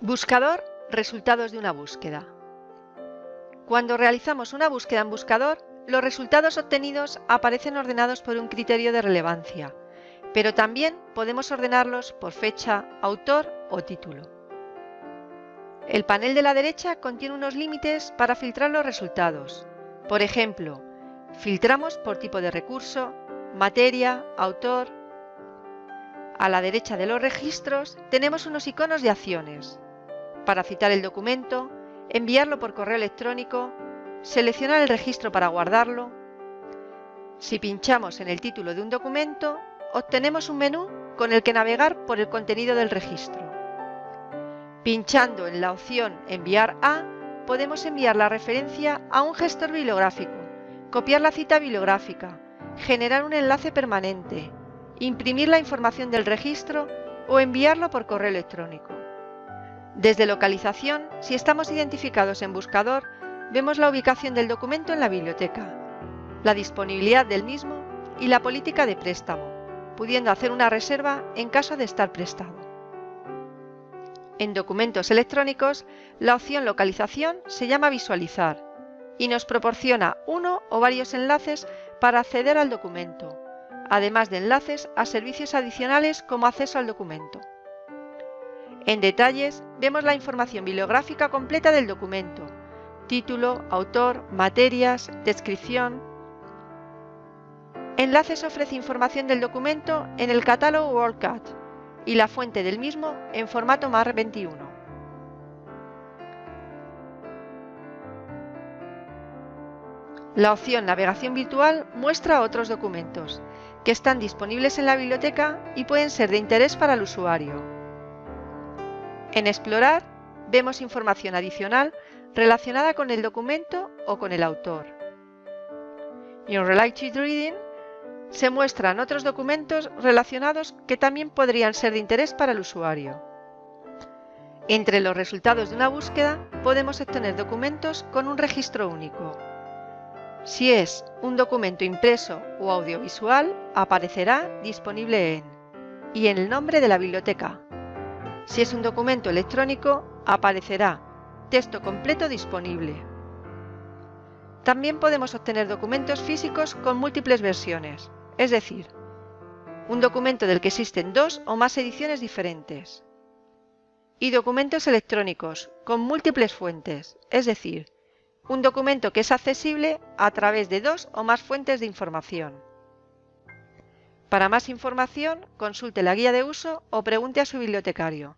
Buscador, resultados de una búsqueda. Cuando realizamos una búsqueda en buscador, los resultados obtenidos aparecen ordenados por un criterio de relevancia, pero también podemos ordenarlos por fecha, autor o título. El panel de la derecha contiene unos límites para filtrar los resultados. Por ejemplo, filtramos por tipo de recurso, materia, autor. A la derecha de los registros tenemos unos iconos de acciones. Para citar el documento, enviarlo por correo electrónico, seleccionar el registro para guardarlo. Si pinchamos en el título de un documento, obtenemos un menú con el que navegar por el contenido del registro. Pinchando en la opción Enviar a, podemos enviar la referencia a un gestor bibliográfico, copiar la cita bibliográfica, generar un enlace permanente, imprimir la información del registro o enviarlo por correo electrónico. Desde localización, si estamos identificados en buscador, vemos la ubicación del documento en la biblioteca, la disponibilidad del mismo y la política de préstamo, pudiendo hacer una reserva en caso de estar prestado. En documentos electrónicos, la opción Localización se llama Visualizar y nos proporciona uno o varios enlaces para acceder al documento, además de enlaces a servicios adicionales como acceso al documento. En detalles vemos la información bibliográfica completa del documento, título, autor, materias, descripción. Enlaces ofrece información del documento en el catálogo WorldCat y la fuente del mismo en formato MAR21. La opción Navegación virtual muestra otros documentos que están disponibles en la biblioteca y pueden ser de interés para el usuario. En Explorar vemos información adicional relacionada con el documento o con el autor. En Related Reading se muestran otros documentos relacionados que también podrían ser de interés para el usuario. Entre los resultados de una búsqueda podemos obtener documentos con un registro único. Si es un documento impreso o audiovisual, aparecerá disponible en y en el nombre de la biblioteca. Si es un documento electrónico, aparecerá texto completo disponible. También podemos obtener documentos físicos con múltiples versiones, es decir, un documento del que existen dos o más ediciones diferentes. Y documentos electrónicos con múltiples fuentes, es decir, un documento que es accesible a través de dos o más fuentes de información. Para más información, consulte la guía de uso o pregunte a su bibliotecario.